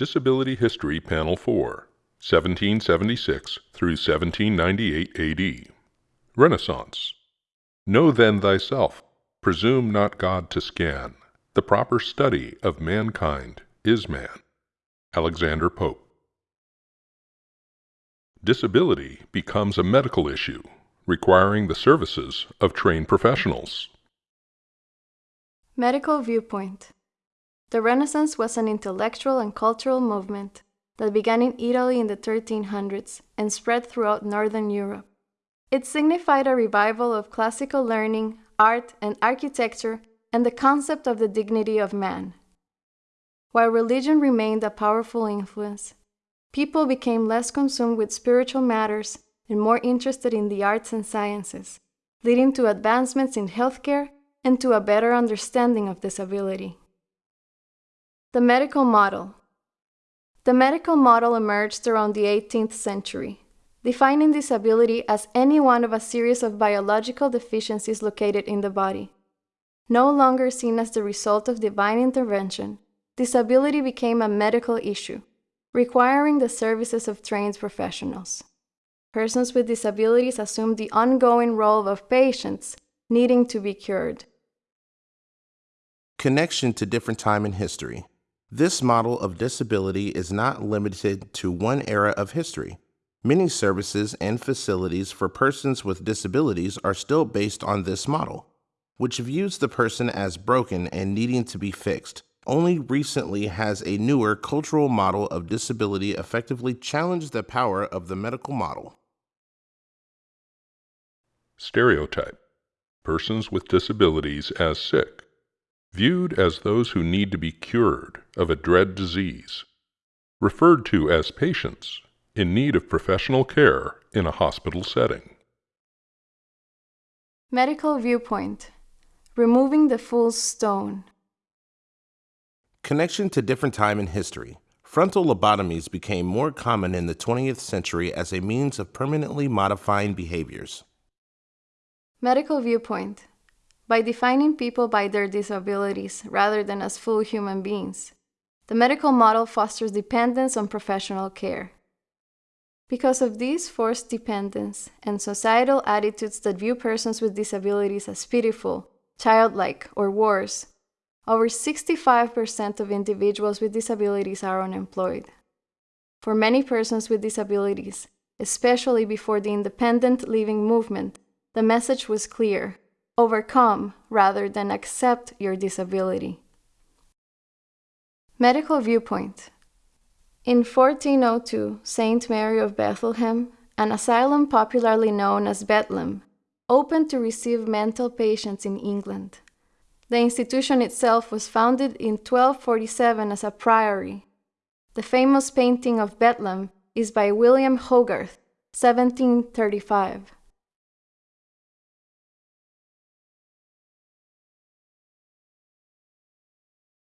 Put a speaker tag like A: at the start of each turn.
A: Disability History Panel 4, 1776 through 1798 AD. Renaissance. Know then thyself, presume not God to scan. The proper study of mankind is man. Alexander Pope. Disability becomes a medical issue, requiring the services of trained professionals.
B: Medical Viewpoint The Renaissance was an intellectual and cultural movement that began in Italy in the 1300s and spread throughout Northern Europe. It signified a revival of classical learning, art, and architecture, and the concept of the dignity of man. While religion remained a powerful influence, people became less consumed with spiritual matters and more interested in the arts and sciences, leading to advancements in healthcare and to a better understanding of disability. The medical model. The medical model emerged around the 18th century, defining disability as any one of a series of biological deficiencies located in the body. No longer seen as the result of divine intervention, disability became a medical issue, requiring the services of trained professionals. Persons with disabilities assumed the ongoing role of patients needing to be cured.
C: Connection to different time in history. This model of disability is not limited to one era of history. Many services and facilities for persons with disabilities are still based on this model, which views the person as broken and needing to be fixed. Only recently has a newer cultural model of disability effectively challenged the power of the medical model.
A: Stereotype Persons with disabilities as sick viewed as those who need to be cured of a dread disease, referred to as patients in need of professional care in a hospital setting.
B: Medical Viewpoint Removing the Fool's Stone.
C: Connection to different time in history. Frontal lobotomies became more common in the 20th century as a means of permanently modifying behaviors.
B: Medical Viewpoint by defining people by their disabilities rather than as full human beings. The medical model fosters dependence on professional care. Because of this forced dependence and societal attitudes that view persons with disabilities as pitiful, childlike, or worse, over 65% of individuals with disabilities are unemployed. For many persons with disabilities, especially before the independent living movement, the message was clear overcome rather than accept your disability. Medical Viewpoint In 1402, St. Mary of Bethlehem, an asylum popularly known as Bedlam, opened to receive mental patients in England. The institution itself was founded in 1247 as a priory. The famous painting of Bedlam is by William Hogarth, 1735.